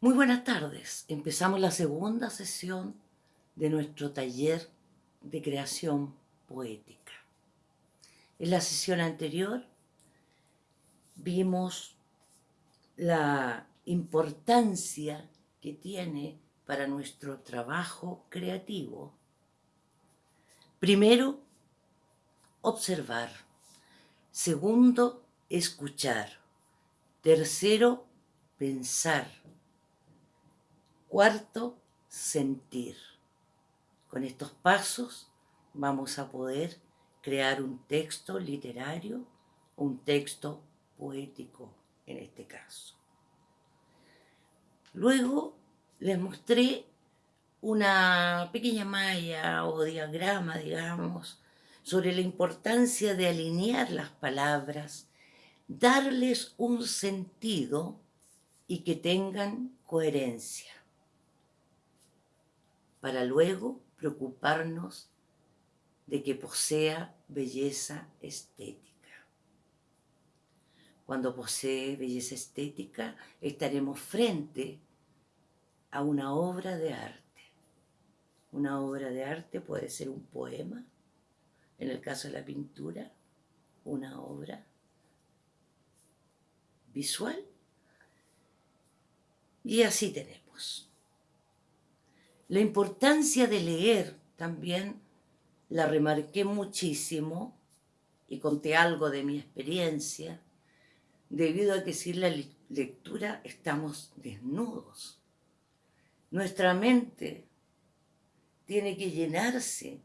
Muy buenas tardes. Empezamos la segunda sesión de nuestro taller de creación poética. En la sesión anterior vimos la importancia que tiene para nuestro trabajo creativo. Primero, observar. Segundo, escuchar. Tercero, pensar. Cuarto, sentir. Con estos pasos vamos a poder crear un texto literario, un texto poético en este caso. Luego les mostré una pequeña malla o diagrama, digamos, sobre la importancia de alinear las palabras, darles un sentido y que tengan coherencia, para luego preocuparnos de que posea belleza estética. Cuando posee belleza estética, estaremos frente a una obra de arte. Una obra de arte puede ser un poema, en el caso de la pintura, una obra visual. Y así tenemos. La importancia de leer también la remarqué muchísimo y conté algo de mi experiencia, debido a que sin la lectura estamos desnudos. Nuestra mente tiene que llenarse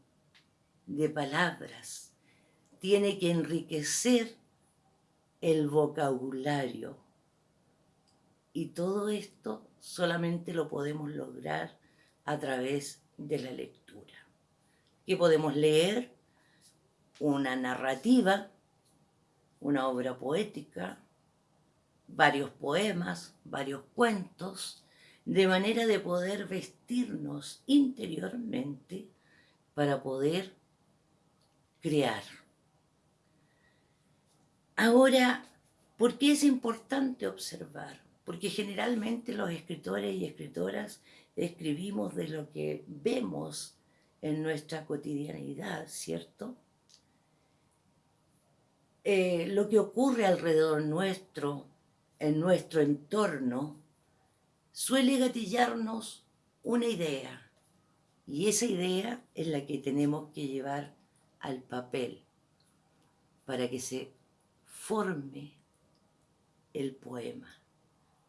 de palabras, tiene que enriquecer el vocabulario. Y todo esto solamente lo podemos lograr a través de la lectura. Que podemos leer una narrativa, una obra poética, varios poemas, varios cuentos, de manera de poder vestirnos interiormente para poder crear. Ahora, ¿por qué es importante observar? Porque generalmente los escritores y escritoras escribimos de lo que vemos en nuestra cotidianidad, ¿cierto? Eh, lo que ocurre alrededor nuestro, en nuestro entorno, suele gatillarnos una idea. Y esa idea es la que tenemos que llevar al papel para que se forme el poema.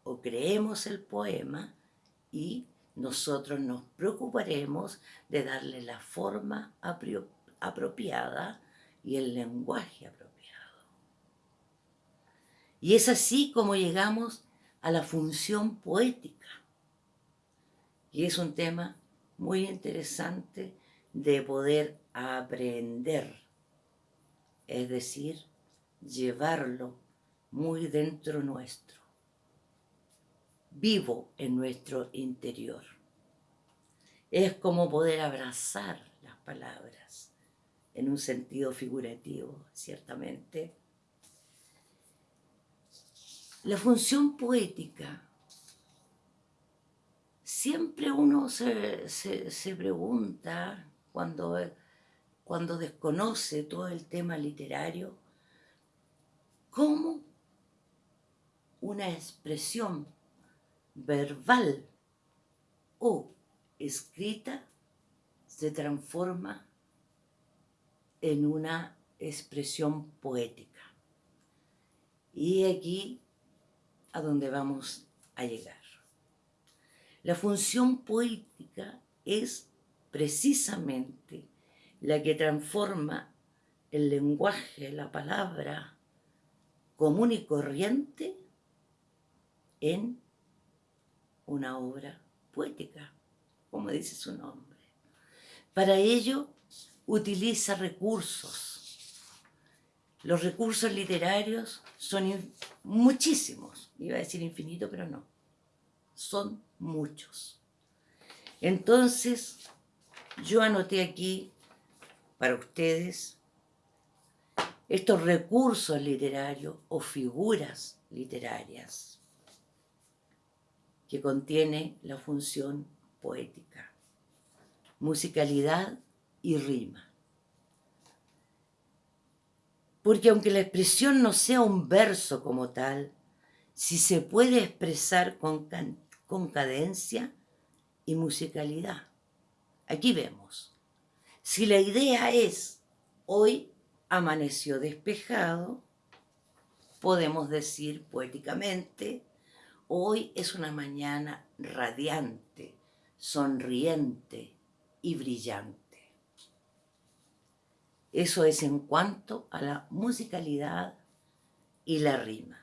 O creemos el poema y nosotros nos preocuparemos de darle la forma apropiada y el lenguaje apropiado. Y es así como llegamos a la función poética. Y es un tema muy interesante de poder aprender, es decir, llevarlo muy dentro nuestro, vivo en nuestro interior. Es como poder abrazar las palabras en un sentido figurativo, ciertamente, la función poética, siempre uno se, pregunta cuando, cuando desconoce todo el tema literario, cómo una expresión verbal o escrita se transforma en una expresión poética. Y aquí a donde vamos a llegar. La función poética es precisamente la que transforma el lenguaje, la palabra común y corriente en una obra poética, como dice su nombre. Para ello utiliza recursos los recursos literarios son muchísimos. Iba a decir infinito, pero no. Son muchos. Entonces, yo anoté aquí para ustedes estos recursos literarios o figuras literarias. Que contiene la función poética, musicalidad y rima. Porque aunque la expresión no sea un verso como tal, si se puede expresar con, con cadencia y musicalidad. Aquí vemos, si la idea es hoy amaneció despejado, podemos decir poéticamente, hoy es una mañana radiante, sonriente y brillante. Eso es en cuanto a la musicalidad y la rima.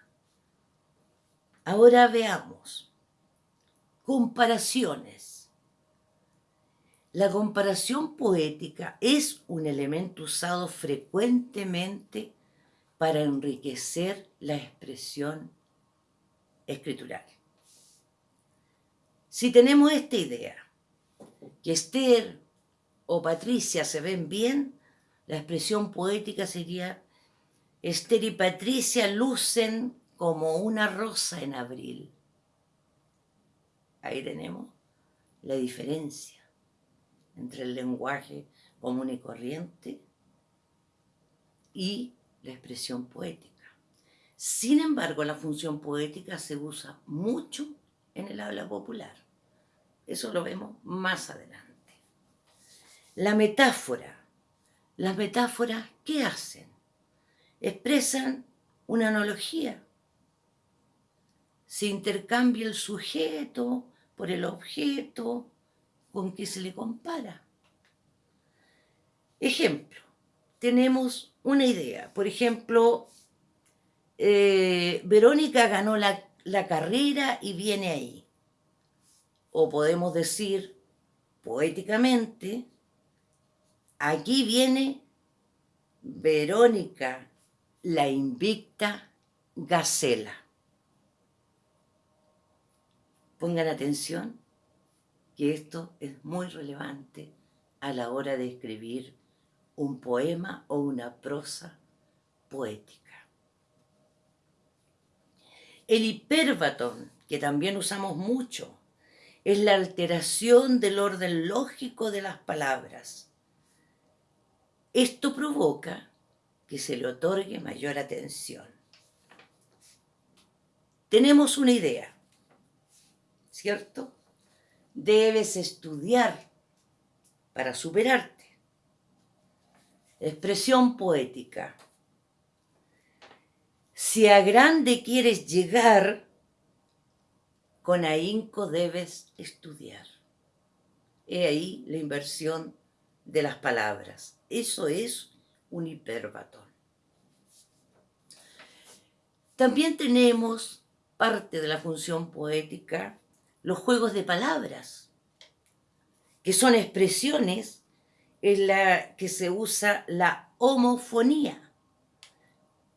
Ahora veamos comparaciones. La comparación poética es un elemento usado frecuentemente para enriquecer la expresión escritural. Si tenemos esta idea, que Esther o Patricia se ven bien, la expresión poética sería Esther y Patricia lucen como una rosa en abril. Ahí tenemos la diferencia entre el lenguaje común y corriente y la expresión poética. Sin embargo, la función poética se usa mucho en el habla popular. Eso lo vemos más adelante. La metáfora. Las metáforas, ¿qué hacen? Expresan una analogía. Se intercambia el sujeto por el objeto con que se le compara. Ejemplo, tenemos una idea. Por ejemplo, eh, Verónica ganó la, la carrera y viene ahí. O podemos decir poéticamente, aquí viene Verónica, la invicta Gacela. Pongan atención que esto es muy relevante a la hora de escribir un poema o una prosa poética. El hiperbatón, que también usamos mucho, es la alteración del orden lógico de las palabras. Esto provoca que se le otorgue mayor atención. Tenemos una idea, ¿cierto? Debes estudiar para superarte. Expresión poética. Si a grande quieres llegar, con ahínco debes estudiar. He ahí la inversión de las palabras. Eso es un hiperbatón. También tenemos parte de la función poética, los juegos de palabras, que son expresiones en la que se usa la homofonía,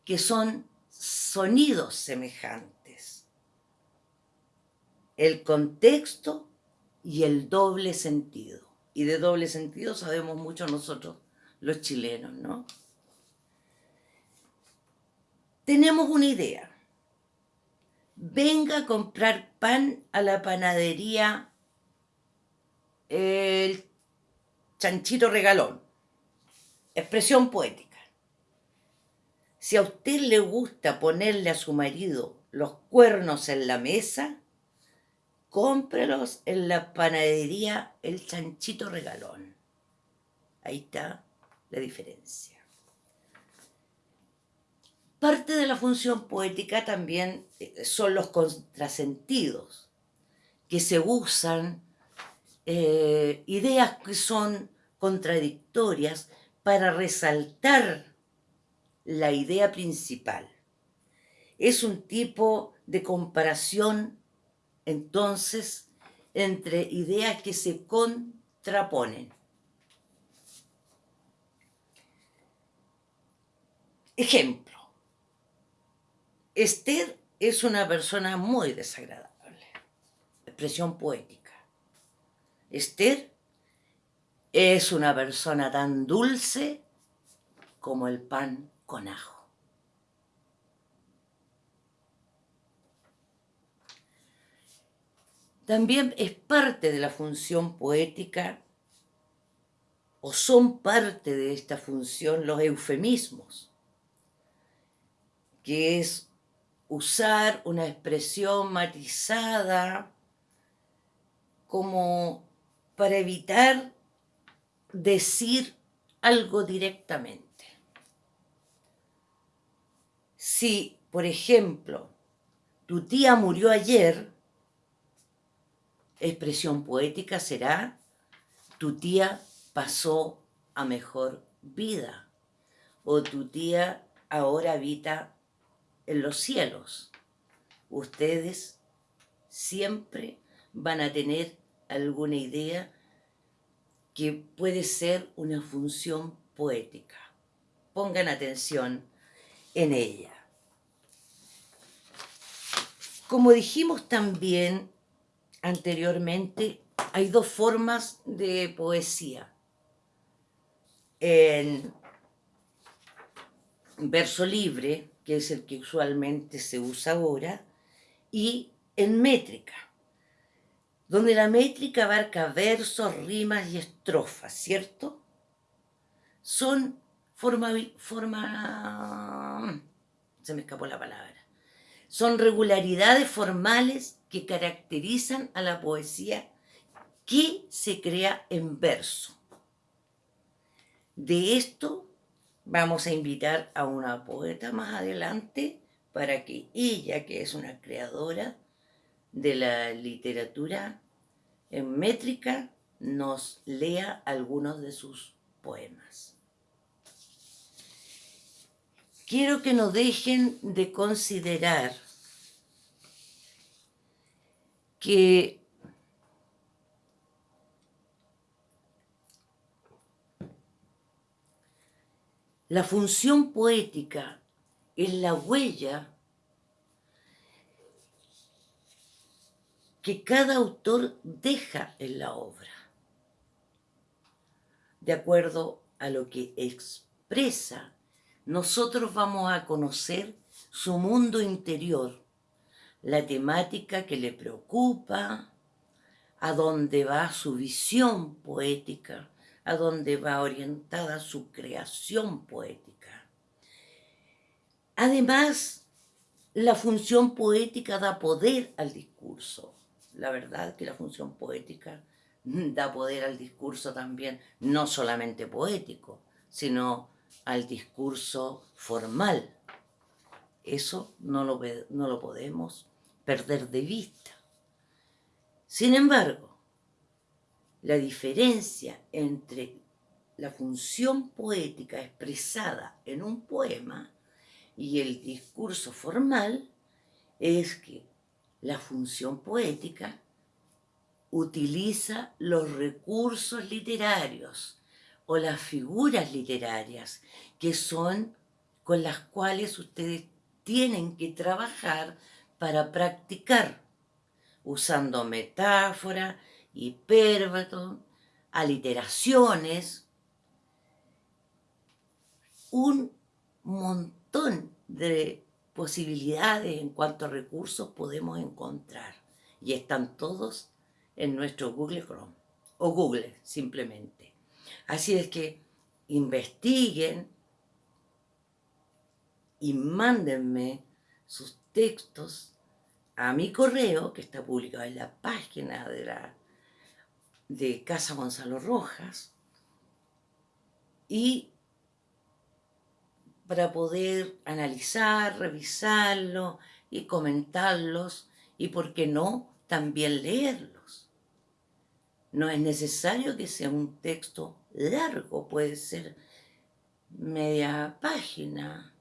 que son sonidos semejantes. El contexto y el doble sentido. Y de doble sentido sabemos mucho nosotros los chilenos, ¿no? Tenemos una idea. Venga a comprar pan a la panadería el chanchito regalón. Expresión poética. Si a usted le gusta ponerle a su marido los cuernos en la mesa, cómprelos en la panadería El Chanchito Regalón. Ahí está la diferencia. Parte de la función poética también eh, son los contrasentidos, que se usan eh, ideas que son contradictorias para resaltar la idea principal. Es un tipo de comparación, entonces, entre ideas que se contraponen. Ejemplo. Esther es una persona muy desagradable. Expresión poética. Esther es una persona tan dulce como el pan con ajo. También es parte de la función poética o son parte de esta función los eufemismos, que es usar una expresión matizada como para evitar decir algo directamente. Si, por ejemplo, tu tía murió ayer, expresión poética será tu tía pasó a mejor vida o tu tía ahora habita en los cielos. Ustedes siempre van a tener alguna idea que puede ser una función poética. Pongan atención en ella. Como dijimos también anteriormente, hay dos formas de poesía. En verso libre, que es el que usualmente se usa ahora, y en métrica, donde la métrica abarca versos, rimas y estrofas, ¿cierto? Son forma, forma, se me escapó la palabra, son regularidades formales que caracterizan a la poesía que se crea en verso. De esto vamos a invitar a una poeta más adelante para que ella, que es una creadora de la literatura en métrica, nos lea algunos de sus poemas. Quiero que no dejen de considerar que la función poética es la huella que cada autor deja en la obra, de acuerdo a lo que expresa, nosotros vamos a conocer su mundo interior la temática que le preocupa, a dónde va su visión poética, a dónde va orientada su creación poética. Además, la función poética da poder al discurso. La verdad que la función poética da poder al discurso también, no solamente poético, sino al discurso formal. Eso no lo, no lo podemos perder de vista. Sin embargo, la diferencia entre la función poética expresada en un poema y el discurso formal es que la función poética utiliza los recursos literarios o las figuras literarias que son con las cuales ustedes tienen que trabajar para practicar, usando metáfora, hipérbato, aliteraciones, un montón de posibilidades en cuanto a recursos podemos encontrar y están todos en nuestro Google Chrome o Google simplemente. Así es que investiguen y mándenme sus textos a mi correo, que está publicado en la página de, la, de Casa Gonzalo Rojas, y para poder analizar, revisarlo y comentarlos, y por qué no, también leerlos. No es necesario que sea un texto largo, puede ser media página,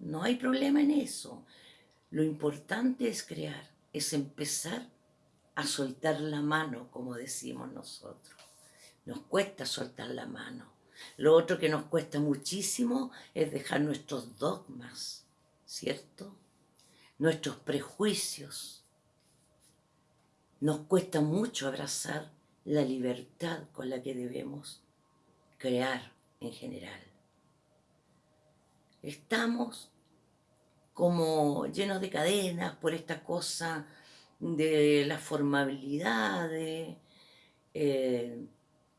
no hay problema en eso. Lo importante es crear, es empezar a soltar la mano, como decimos nosotros. Nos cuesta soltar la mano. Lo otro que nos cuesta muchísimo es dejar nuestros dogmas, ¿cierto? Nuestros prejuicios. Nos cuesta mucho abrazar la libertad con la que debemos crear en general. Estamos como llenos de cadenas por esta cosa de la formabilidad, de, eh,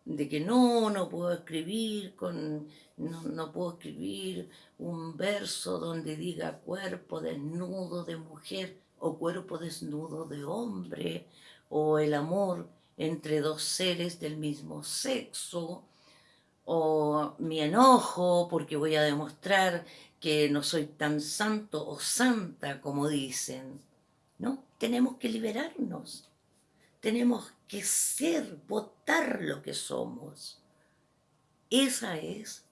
de que no, no puedo escribir con, no, no, puedo escribir un verso donde diga cuerpo desnudo de mujer o cuerpo desnudo de hombre o el amor entre dos seres del mismo sexo o mi enojo porque voy a demostrar que no soy tan santo o santa como dicen. No, tenemos que liberarnos. Tenemos que ser, votar lo que somos. Esa es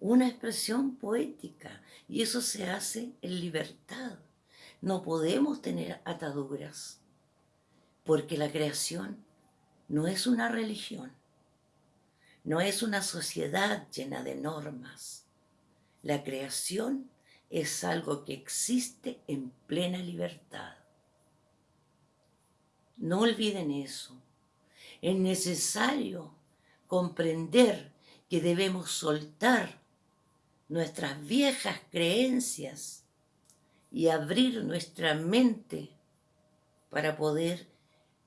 una expresión poética y eso se hace en libertad. No podemos tener ataduras porque la creación no es una religión, no es una sociedad llena de normas. La creación es algo que existe en plena libertad. No olviden eso. Es necesario comprender que debemos soltar nuestras viejas creencias y abrir nuestra mente para poder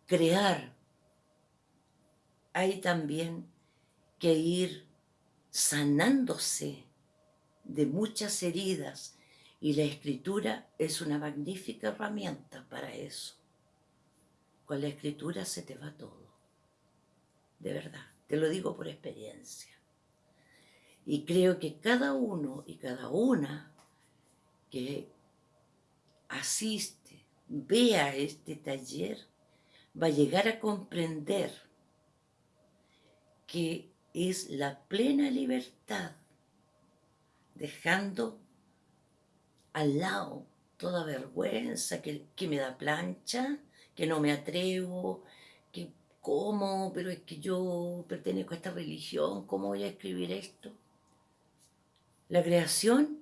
crear. Hay también que ir sanándose de muchas heridas y la escritura es una magnífica herramienta para eso. Con la escritura se te va todo. De verdad, te lo digo por experiencia. Y creo que cada uno y cada una que asiste, vea este taller, va a llegar a comprender que es la plena libertad, dejando al lado toda vergüenza que, que me da plancha, que no me atrevo, que cómo, pero es que yo pertenezco a esta religión, ¿cómo voy a escribir esto? La creación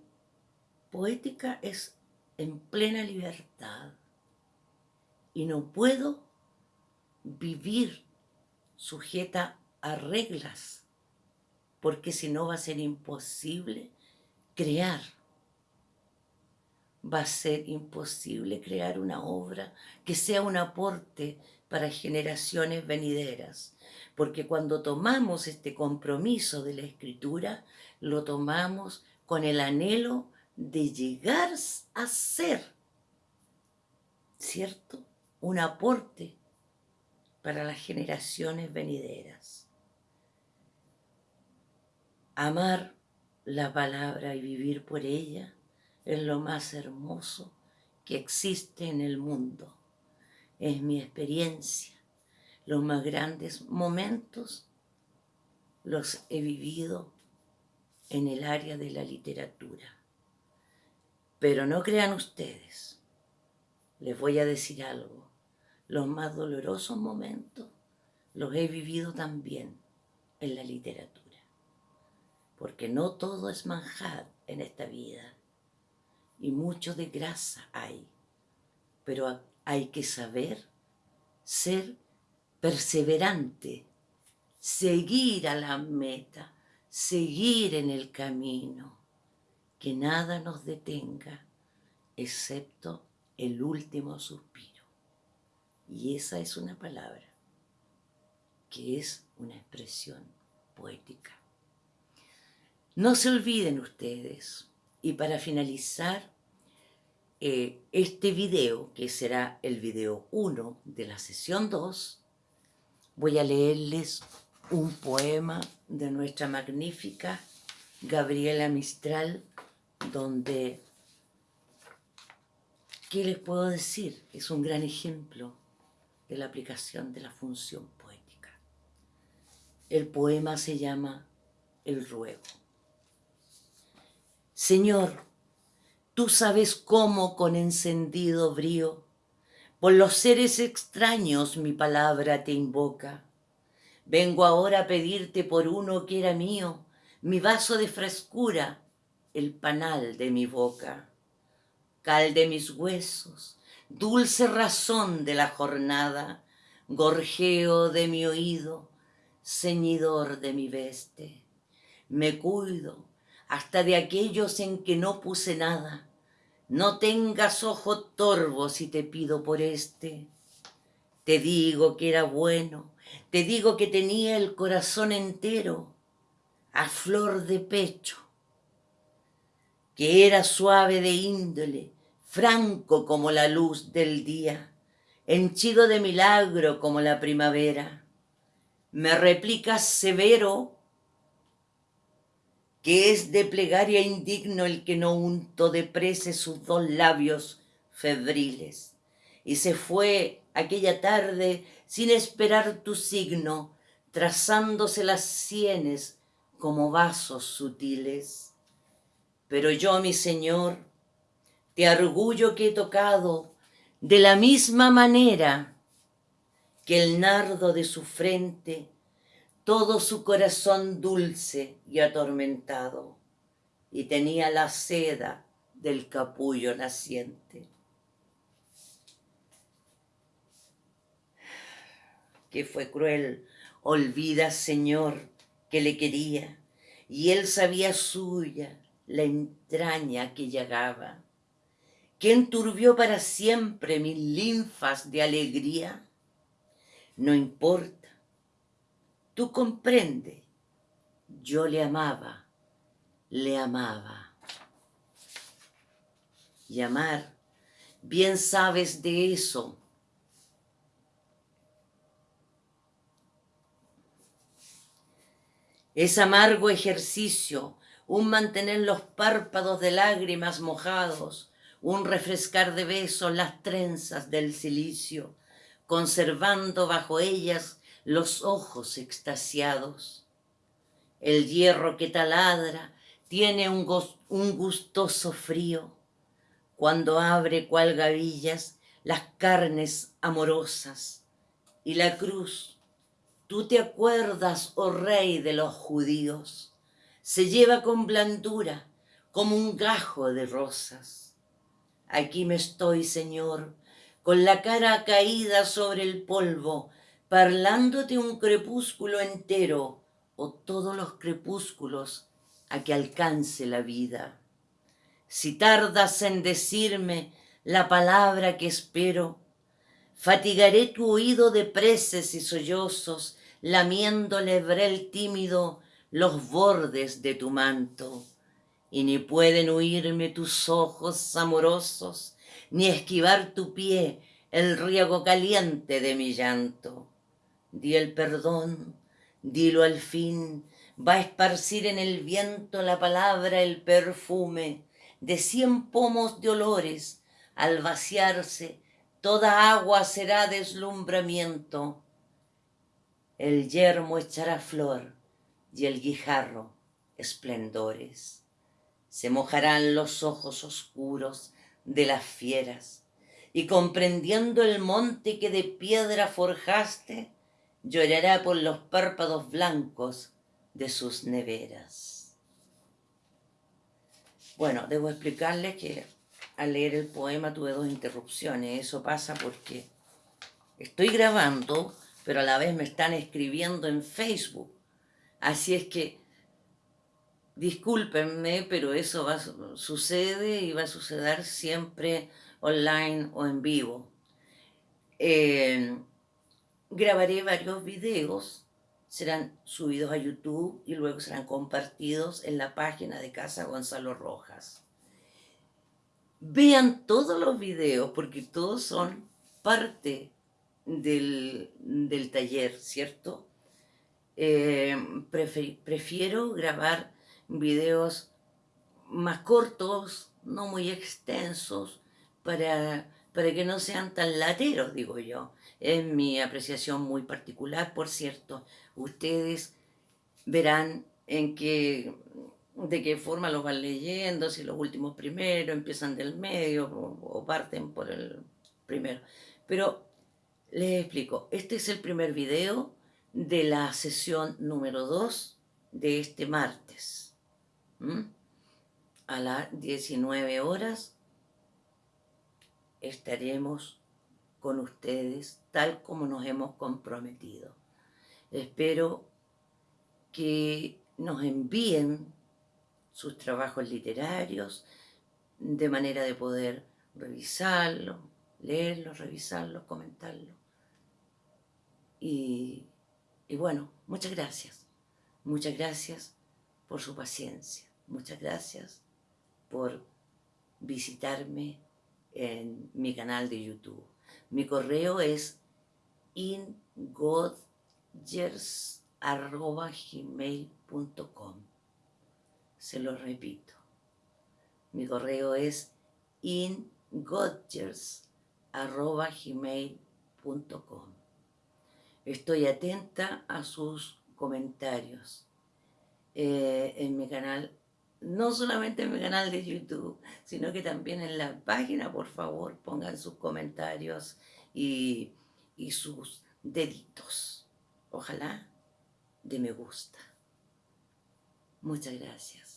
poética es en plena libertad y no puedo vivir sujeta a reglas, porque si no va a ser imposible crear va a ser imposible crear una obra que sea un aporte para generaciones venideras. Porque cuando tomamos este compromiso de la escritura, lo tomamos con el anhelo de llegar a ser, ¿cierto? Un aporte para las generaciones venideras. Amar la palabra y vivir por ella es lo más hermoso que existe en el mundo. Es mi experiencia. Los más grandes momentos los he vivido en el área de la literatura. Pero no crean ustedes, les voy a decir algo, los más dolorosos momentos los he vivido también en la literatura. Porque no todo es manjar en esta vida y mucho de grasa hay, pero hay que saber ser perseverante, seguir a la meta, seguir en el camino, que nada nos detenga excepto el último suspiro. Y esa es una palabra que es una expresión poética. No se olviden ustedes, y para finalizar eh, este video, que será el video 1 de la sesión 2, voy a leerles un poema de nuestra magnífica Gabriela Mistral, donde, ¿qué les puedo decir? Es un gran ejemplo de la aplicación de la función poética. El poema se llama El Ruego. Señor, tú sabes cómo con encendido brío, por los seres extraños mi palabra te invoca. Vengo ahora a pedirte por uno que era mío, mi vaso de frescura, el panal de mi boca. Cal de mis huesos, dulce razón de la jornada, gorjeo de mi oído, ceñidor de mi veste. Me cuido, hasta de aquellos en que no puse nada, No tengas ojo torvo si te pido por este. Te digo que era bueno, te digo que tenía el corazón entero, a flor de pecho, que era suave de índole, franco como la luz del día, henchido de milagro como la primavera. Me replicas severo que es de plegaria indigno el que no unto de prece sus dos labios febriles. Y se fue aquella tarde sin esperar tu signo, trazándose las sienes como vasos sutiles. Pero yo, mi Señor, te argullo que he tocado de la misma manera que el nardo de su frente todo su corazón dulce y atormentado, y tenía la seda del capullo naciente. Que fue cruel, olvida, Señor, que le quería, y él sabía suya la entraña que llegaba, que enturbió para siempre mis linfas de alegría. No importa Tú comprende, yo le amaba, le amaba. Y amar, bien sabes de eso. Es amargo ejercicio, un mantener los párpados de lágrimas mojados, un refrescar de besos las trenzas del silicio, conservando bajo ellas los ojos extasiados. El hierro que taladra tiene un, gustoso frío cuando abre cual gavillas las carnes amorosas. Y la cruz, tú te acuerdas, oh rey de los judíos, se lleva con blandura como un gajo de rosas. Aquí me estoy, Señor, con la cara caída sobre el polvo, parlando un crepúsculo entero o todos los crepúsculos a que alcance la vida. Si tardas en decirme la palabra que espero, fatigaré tu oído de preces y sollozos, lamiéndole el tímido los bordes de tu manto. Y ni pueden huirme tus ojos amorosos, ni esquivar tu pie el riego caliente de mi llanto di el perdón, dilo al fin, va a esparcir en el viento la palabra, el perfume de cien pomos de olores, al vaciarse toda agua será deslumbramiento. El yermo echará flor y el guijarro esplendores. Se mojarán los ojos oscuros de las fieras, y comprendiendo el monte que de piedra forjaste, llorará por los párpados blancos de sus neveras. Bueno, debo explicarles que al leer el poema tuve dos interrupciones. Eso pasa porque estoy grabando, pero a la vez me están escribiendo en Facebook. Así es que, discúlpenme, pero eso va, sucede y va a suceder siempre online o en vivo. Eh, grabaré varios videos, serán subidos a YouTube y luego serán compartidos en la página de Casa Gonzalo Rojas. Vean todos los videos porque todos son parte del, taller, ¿cierto? Eh, prefiero grabar videos más cortos, no muy extensos, para, para que no sean tan lateros, digo yo. Es mi apreciación muy particular, por cierto. Ustedes verán en qué, de qué forma los van leyendo, si los últimos primero empiezan del medio o, parten por el primero. Pero les explico, este es el primer video de la sesión número 2 de este martes. A las 19 horas estaremos con ustedes tal como nos hemos comprometido. Espero que nos envíen sus trabajos literarios, de manera de poder revisarlo, leerlo, revisarlo, comentarlo. Y, y bueno, muchas gracias. Muchas gracias por su paciencia. Muchas gracias por visitarme en mi canal de YouTube. Mi correo es ingodgers.gmail.com Se lo repito. Mi correo es ingodgers.gmail.com Estoy atenta a sus comentarios eh, en mi canal no solamente en mi canal de YouTube, sino que también en la página, por favor, pongan sus comentarios y, y sus deditos. Ojalá de me gusta. Muchas gracias.